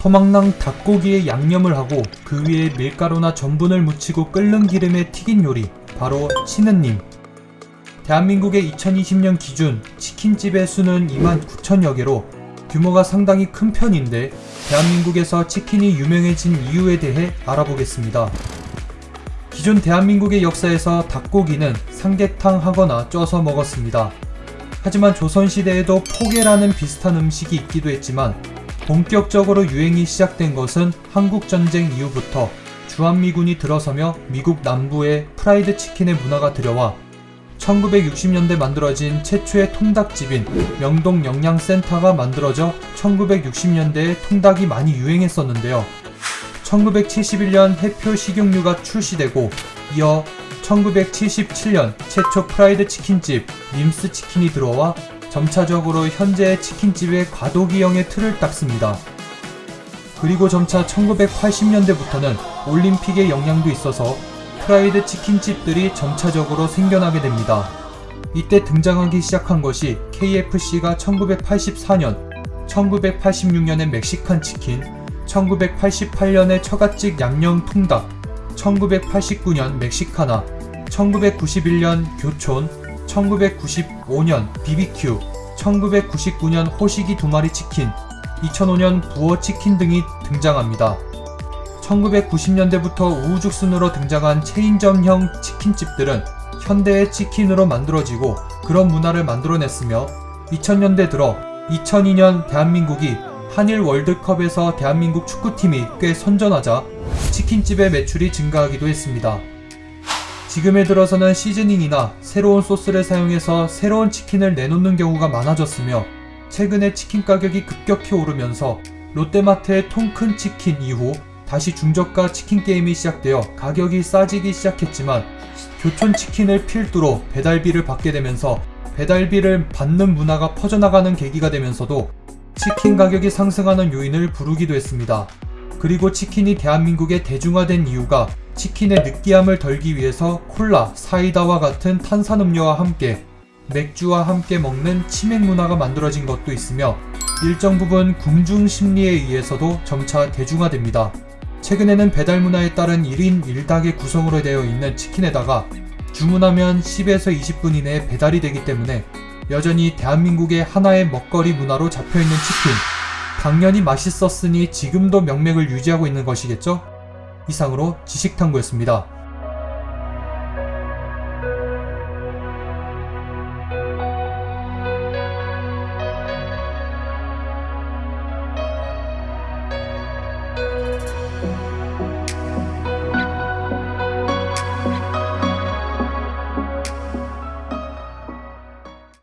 토막낭 닭고기에 양념을 하고 그 위에 밀가루나 전분을 묻히고 끓는 기름에 튀긴 요리 바로 치느님 대한민국의 2020년 기준 치킨집의 수는 2만 9천여 개로 규모가 상당히 큰 편인데 대한민국에서 치킨이 유명해진 이유에 대해 알아보겠습니다. 기존 대한민국의 역사에서 닭고기는 삼계탕 하거나 쪄서 먹었습니다. 하지만 조선시대에도 포개라는 비슷한 음식이 있기도 했지만 본격적으로 유행이 시작된 것은 한국전쟁 이후부터 주한미군이 들어서며 미국 남부에 프라이드 치킨의 문화가 들여와 1960년대 만들어진 최초의 통닭집인 명동 영양센터가 만들어져 1960년대에 통닭이 많이 유행했었는데요. 1971년 해표 식용유가 출시되고 이어 1977년 최초 프라이드 치킨집 림스 치킨이 들어와 점차적으로 현재의 치킨집의 과도기형의 틀을 닦습니다. 그리고 점차 1980년대부터는 올림픽의 영향도 있어서 프라이드 치킨집들이 점차적으로 생겨나게 됩니다. 이때 등장하기 시작한 것이 KFC가 1984년, 1986년에 멕시칸 치킨, 1988년에 처갓집 양념 통닭, 1989년 멕시카나, 1991년 교촌, 1995년 BBQ, 1999년 호식이 두 마리 치킨, 2005년 부어 치킨 등이 등장합니다. 1990년대부터 우후죽순으로 등장한 체인점형 치킨집들은 현대의 치킨으로 만들어지고 그런 문화를 만들어냈으며 2000년대 들어 2002년 대한민국이 한일 월드컵에서 대한민국 축구팀이 꽤 선전하자 치킨집의 매출이 증가하기도 했습니다. 지금에 들어서는 시즈닝이나 새로운 소스를 사용해서 새로운 치킨을 내놓는 경우가 많아졌으며 최근에 치킨 가격이 급격히 오르면서 롯데마트의 통큰 치킨 이후 다시 중저가 치킨 게임이 시작되어 가격이 싸지기 시작했지만 교촌 치킨을 필두로 배달비를 받게 되면서 배달비를 받는 문화가 퍼져나가는 계기가 되면서도 치킨 가격이 상승하는 요인을 부르기도 했습니다. 그리고 치킨이 대한민국에 대중화된 이유가 치킨의 느끼함을 덜기 위해서 콜라, 사이다와 같은 탄산음료와 함께 맥주와 함께 먹는 치맥 문화가 만들어진 것도 있으며 일정 부분 궁중 심리에 의해서도 점차 대중화됩니다. 최근에는 배달 문화에 따른 1인 1닭의 구성으로 되어 있는 치킨에다가 주문하면 10에서 20분 이내에 배달이 되기 때문에 여전히 대한민국의 하나의 먹거리 문화로 잡혀있는 치킨 당연히 맛있었으니 지금도 명맥을 유지하고 있는 것이겠죠? 이상으로 지식탐구였습니다.